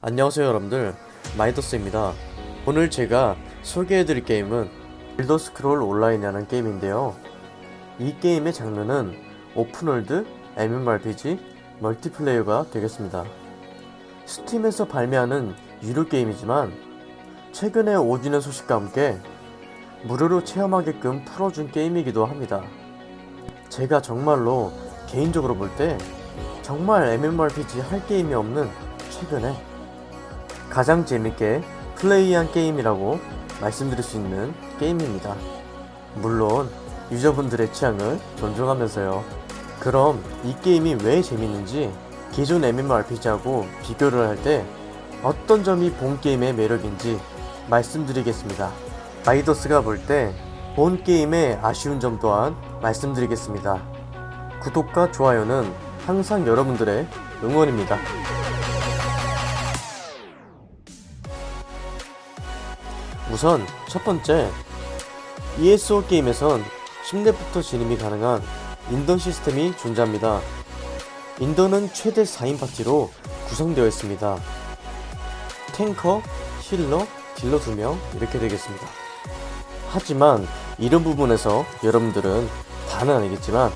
안녕하세요 여러분들. 마이더스입니다. 오늘 제가 소개해드릴 게임은 엘더 스크롤 온라인이라는 게임인데요. 이 게임의 장르는 open world, MMORPG, multiplayer가 되겠습니다. 스팀에서 발매하는 유료 게임이지만 최근에 5주년 소식과 함께 무료로 체험하게끔 풀어준 게임이기도 합니다. 제가 정말로 개인적으로 볼 때 정말 MMORPG 할 게임이 없는 최근에 가장 재밌게 플레이한 게임이라고 말씀드릴 수 있는 게임입니다. 물론 유저분들의 취향을 존중하면서요. 그럼 이 게임이 왜 재밌는지 기존 MMORPG하고 비교를 할 때 어떤 점이 본 게임의 매력인지 말씀드리겠습니다. 마이더스가 볼 때 본 게임의 아쉬운 점 또한 말씀드리겠습니다. 구독과 좋아요는 항상 여러분들의 응원입니다. 우선 첫 번째 ESO 게임에선 10렙부터 진입이 가능한 인던 시스템이 존재합니다. 인던은 최대 4인 파티로 구성되어 있습니다. 탱커, 힐러, 딜러 2명 이렇게 되겠습니다. 하지만 이런 부분에서 여러분들은 다는 아니겠지만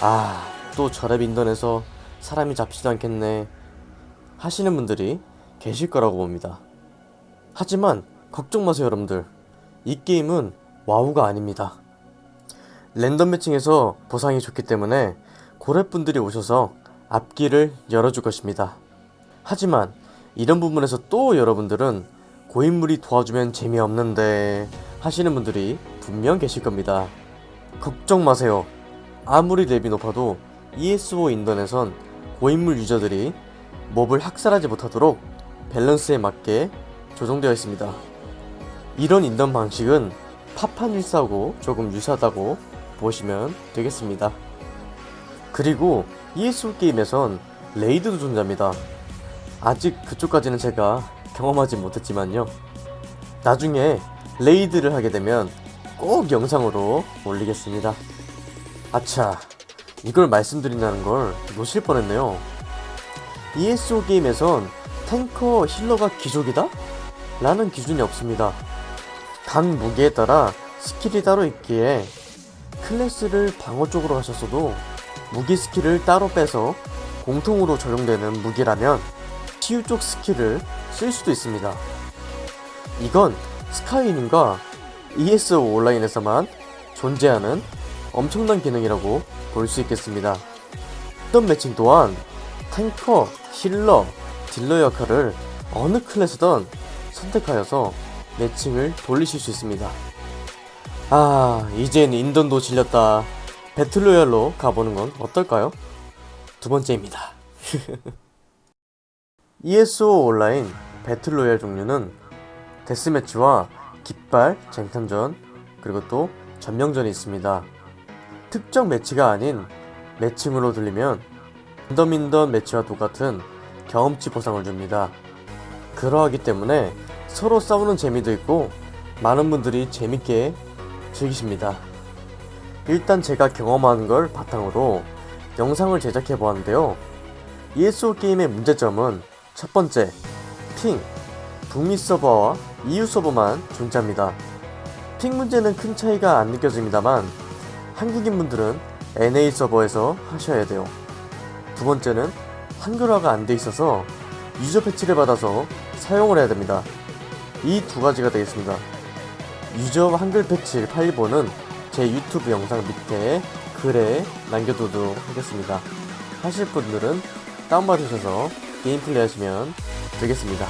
아 또 저랩 인던에서 사람이 잡히지도 않겠네 하시는 분들이 계실 거라고 봅니다. 하지만 걱정 마세요 여러분들. 이 게임은 와우가 아닙니다. 랜덤 매칭에서 보상이 좋기 때문에 고래분들이 오셔서 앞길을 열어줄 것입니다. 하지만 이런 부분에서 또 여러분들은 고인물이 도와주면 재미없는데 하시는 분들이 분명 계실 겁니다. 걱정 마세요. 아무리 랩이 높아도 ESO 인던에선 고인물 유저들이 몹을 학살하지 못하도록 밸런스에 맞게 조정되어 있습니다 이런 인던 방식은 파판 1사하고 조금 유사하다고 보시면 되겠습니다. 그리고 ESO 게임에선 raid도 존재합니다. 아직 그쪽까지는 제가 경험하지 못했지만요. 나중에 raid를 하게 되면 꼭 영상으로 올리겠습니다. 아차, 이걸 말씀드린다는 걸 놓칠 뻔했네요. ESO 게임에선 tanker healer가 귀족이다? 라는 기준이 없습니다. 각 무기에 따라 skill이 따로 있기에 클래스를 방어 쪽으로 하셨어도 무기 skill을 따로 빼서 공통으로 적용되는 무기라면 치유 쪽 skill을 쓸 수도 있습니다. 이건 스카이림과 ESO 온라인에서만 존재하는 엄청난 기능이라고 볼 수 있겠습니다. 어떤 매칭 또한 tanker, healer, 딜러 역할을 어느 클래스든 선택하여서 매칭을 돌리실 수 있습니다. 아, 이젠 인던도 질렸다. 배틀로얄로 가보는 건 어떨까요? 두 번째입니다. ESO 온라인 배틀로얄 종류는 데스매치와 깃발, 쟁탐전, 그리고 또 전명전이 있습니다. 특정 매치가 아닌 매칭으로 들리면 인더민더 매치와 똑같은 경험치 보상을 줍니다. 그러하기 때문에 서로 싸우는 재미도 있고 많은 분들이 재밌게 즐기십니다. 일단 제가 경험한 걸 바탕으로 영상을 제작해 보았는데요. ESO 게임의 문제점은 첫 번째, 핑, 북미 서버와 EU 서버만 존재합니다. 핑 문제는 큰 차이가 안 느껴집니다만 한국인 분들은 NA 서버에서 하셔야 돼요. 두 번째는 한글화가 안 돼 있어서 유저 패치를 받아서 사용을 해야 됩니다. 이 두 가지가 되겠습니다. 유저 한글 패치 파일본은 제 유튜브 영상 밑에 글에 남겨두도록 하겠습니다. 하실 분들은 다운받으셔서 게임 플레이 하시면 되겠습니다.